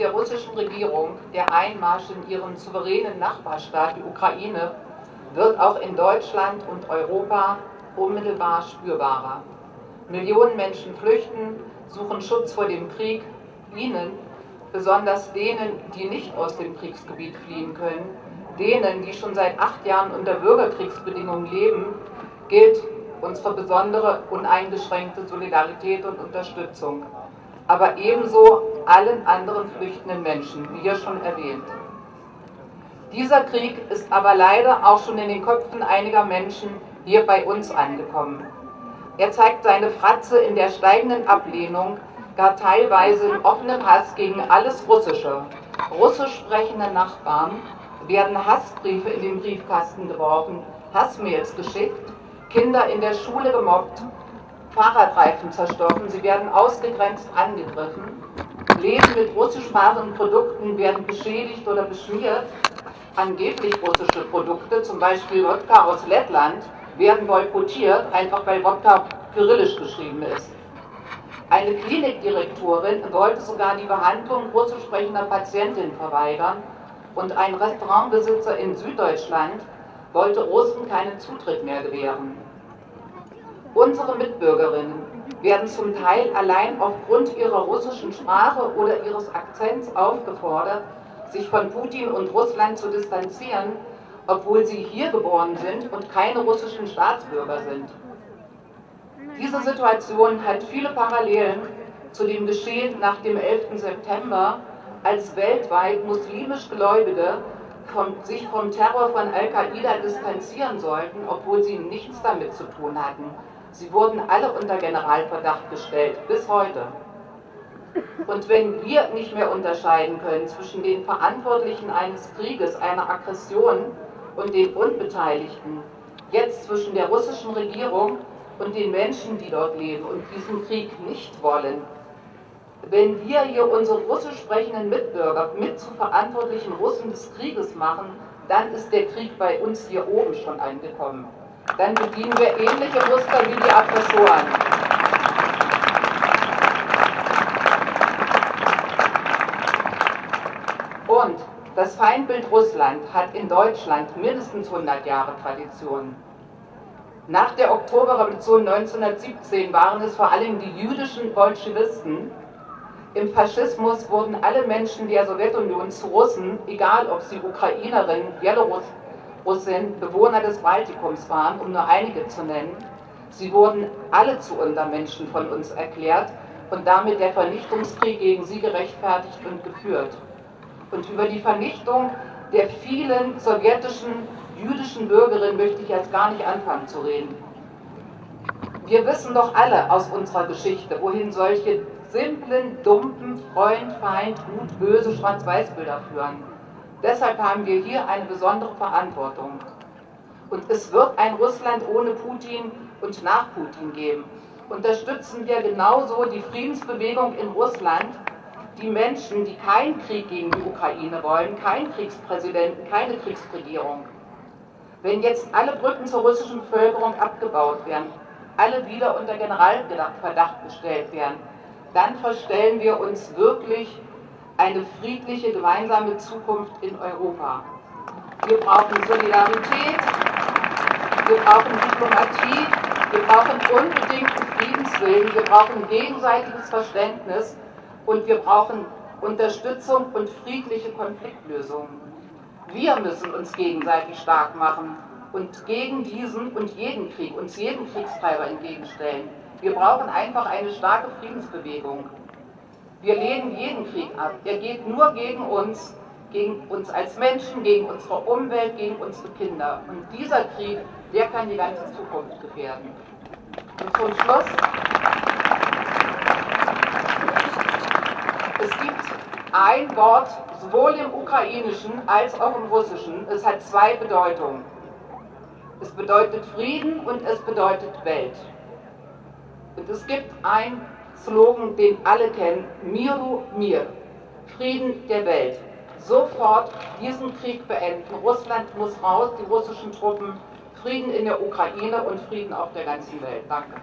der russischen Regierung der Einmarsch in ihren souveränen Nachbarstaat, die Ukraine, wird auch in Deutschland und Europa unmittelbar spürbarer. Millionen Menschen flüchten, suchen Schutz vor dem Krieg. Ihnen, besonders denen, die nicht aus dem Kriegsgebiet fliehen können, denen, die schon seit acht Jahren unter Bürgerkriegsbedingungen leben, gilt unsere besondere uneingeschränkte Solidarität und Unterstützung aber ebenso allen anderen flüchtenden Menschen, wie hier schon erwähnt. Dieser Krieg ist aber leider auch schon in den Köpfen einiger Menschen hier bei uns angekommen. Er zeigt seine Fratze in der steigenden Ablehnung, gar teilweise im offenen Hass gegen alles Russische. Russisch sprechende Nachbarn werden Hassbriefe in den Briefkasten geworfen, Hassmails geschickt, Kinder in der Schule gemobbt Fahrradreifen zerstochen, sie werden ausgegrenzt angegriffen, Läden mit russischsprachigen Produkten werden beschädigt oder beschmiert, angeblich russische Produkte, zum Beispiel Wodka aus Lettland, werden boykottiert, einfach weil Wodka kyrillisch geschrieben ist. Eine Klinikdirektorin wollte sogar die Behandlung russisch sprechender Patientinnen verweigern und ein Restaurantbesitzer in Süddeutschland wollte Russen keinen Zutritt mehr gewähren. Unsere Mitbürgerinnen werden zum Teil allein aufgrund ihrer russischen Sprache oder ihres Akzents aufgefordert, sich von Putin und Russland zu distanzieren, obwohl sie hier geboren sind und keine russischen Staatsbürger sind. Diese Situation hat viele Parallelen zu dem Geschehen nach dem 11. September, als weltweit muslimisch Gläubige vom, sich vom Terror von Al-Qaida distanzieren sollten, obwohl sie nichts damit zu tun hatten. Sie wurden alle unter Generalverdacht gestellt, bis heute. Und wenn wir nicht mehr unterscheiden können zwischen den Verantwortlichen eines Krieges, einer Aggression und den Unbeteiligten, jetzt zwischen der russischen Regierung und den Menschen, die dort leben und diesen Krieg nicht wollen, wenn wir hier unsere russisch sprechenden Mitbürger mit zu verantwortlichen Russen des Krieges machen, dann ist der Krieg bei uns hier oben schon angekommen dann bedienen wir ähnliche Muster wie die Aggressoren. Und das Feindbild Russland hat in Deutschland mindestens 100 Jahre Tradition. Nach der Oktoberrevolution 1917 waren es vor allem die jüdischen Bolschewisten. Im Faschismus wurden alle Menschen der Sowjetunion zu Russen, egal ob sie Ukrainerinnen, Bielorussen, Russen Bewohner des Baltikums waren, um nur einige zu nennen. Sie wurden alle zu Untermenschen von uns erklärt und damit der Vernichtungskrieg gegen sie gerechtfertigt und geführt. Und über die Vernichtung der vielen sowjetischen jüdischen Bürgerinnen möchte ich jetzt gar nicht anfangen zu reden. Wir wissen doch alle aus unserer Geschichte, wohin solche simplen, dumpen Freund, Feind, Gut, Böse Schwarz-Weiß-Bilder führen. Deshalb haben wir hier eine besondere Verantwortung. Und es wird ein Russland ohne Putin und nach Putin geben. Unterstützen wir genauso die Friedensbewegung in Russland, die Menschen, die keinen Krieg gegen die Ukraine wollen, keinen Kriegspräsidenten, keine Kriegsregierung. Wenn jetzt alle Brücken zur russischen Bevölkerung abgebaut werden, alle wieder unter Generalverdacht gestellt werden, dann verstellen wir uns wirklich eine friedliche gemeinsame Zukunft in Europa. Wir brauchen Solidarität, wir brauchen Diplomatie, wir brauchen unbedingten Friedenswillen, wir brauchen gegenseitiges Verständnis und wir brauchen Unterstützung und friedliche Konfliktlösungen. Wir müssen uns gegenseitig stark machen und gegen diesen und jeden Krieg, uns jeden Kriegstreiber entgegenstellen. Wir brauchen einfach eine starke Friedensbewegung. Wir lehnen jeden Krieg ab. Er geht nur gegen uns, gegen uns als Menschen, gegen unsere Umwelt, gegen unsere Kinder. Und dieser Krieg, der kann die ganze Zukunft gefährden. Und zum Schluss, es gibt ein Wort, sowohl im Ukrainischen als auch im Russischen, es hat zwei Bedeutungen. Es bedeutet Frieden und es bedeutet Welt. Und es gibt ein Slogan, den alle kennen, Miru Mir, Frieden der Welt. Sofort diesen Krieg beenden. Russland muss raus, die russischen Truppen, Frieden in der Ukraine und Frieden auf der ganzen Welt. Danke.